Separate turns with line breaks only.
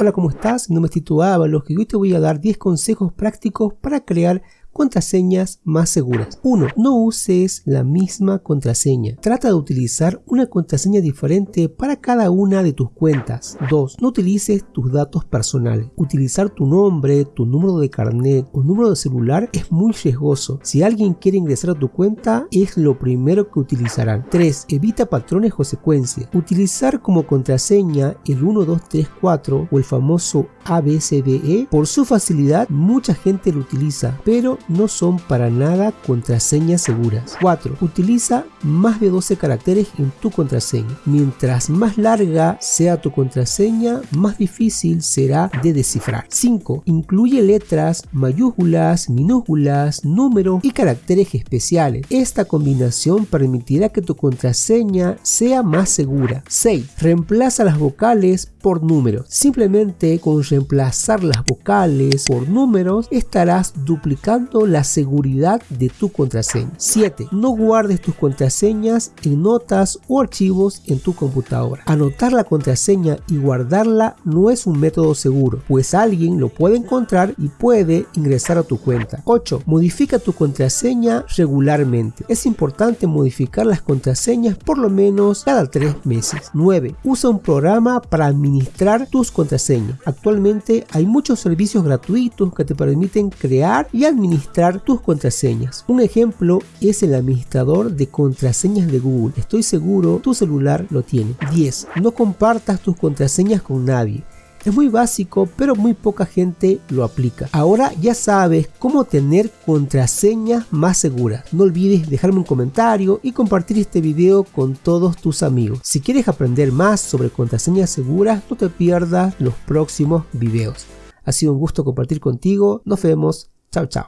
Hola, ¿cómo estás? Mi nombre es Tito Ábalos y hoy te voy a dar 10 consejos prácticos para crear contraseñas más seguras. 1. No uses la misma contraseña. Trata de utilizar una contraseña diferente para cada una de tus cuentas. 2. No utilices tus datos personales. Utilizar tu nombre, tu número de carnet o número de celular es muy riesgoso. Si alguien quiere ingresar a tu cuenta, es lo primero que utilizarán. 3. Evita patrones o secuencias. Utilizar como contraseña el 1, 2, 3, 4 o el famoso ABCDE, por su facilidad mucha gente lo utiliza, pero no son para nada contraseñas seguras. 4. Utiliza más de 12 caracteres en tu contraseña. Mientras más larga sea tu contraseña, más difícil será de descifrar. 5. Incluye letras, mayúsculas, minúsculas, números y caracteres especiales. Esta combinación permitirá que tu contraseña sea más segura. 6. Reemplaza las vocales por números. Simplemente con reemplazar las vocales por números estarás duplicando la seguridad de tu contraseña. 7. No guardes tus contraseñas en notas o archivos en tu computadora. Anotar la contraseña y guardarla no es un método seguro, pues alguien lo puede encontrar y puede ingresar a tu cuenta. 8. Modifica tu contraseña regularmente. Es importante modificar las contraseñas por lo menos cada 3 meses. 9. Usa un programa para administrar tus contraseñas. Actualmente hay muchos servicios gratuitos que te permiten crear y administrar tus contraseñas. Un ejemplo es el administrador de contraseñas de Google. Estoy seguro tu celular lo tiene. 10. No compartas tus contraseñas con nadie. Es muy básico, pero muy poca gente lo aplica. Ahora ya sabes cómo tener contraseñas más seguras. No olvides dejarme un comentario y compartir este video con todos tus amigos. Si quieres aprender más sobre contraseñas seguras, no te pierdas los próximos videos. Ha sido un gusto compartir contigo. Nos vemos. Chao, chao.